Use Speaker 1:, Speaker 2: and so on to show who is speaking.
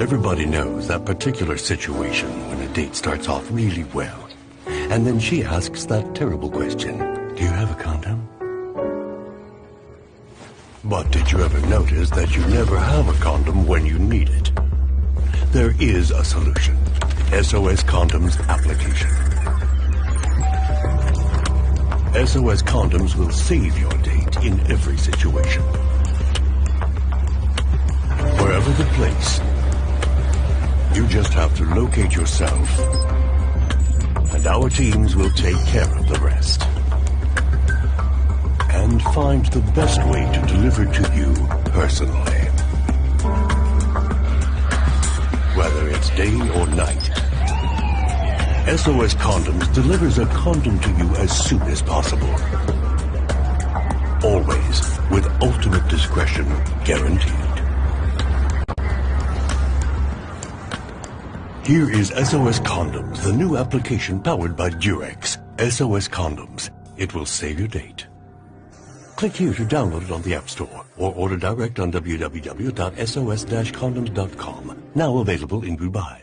Speaker 1: Everybody knows that particular situation when a date starts off really well. And then she asks that terrible question, do you have a condom? But did you ever notice that you never have a condom when you need it? There is a solution. SOS Condoms application. SOS Condoms will save your date in every situation. Wherever the place, you just have to locate yourself, and our teams will take care of the rest. And find the best way to deliver to you personally. Whether it's day or night, SOS Condoms delivers a condom to you as soon as possible. Always with ultimate discretion guaranteed. Here is SOS Condoms, the new application powered by Durex. SOS Condoms. It will save your date. Click here to download it on the App Store or order direct on www.sos-condoms.com. Now available in Dubai.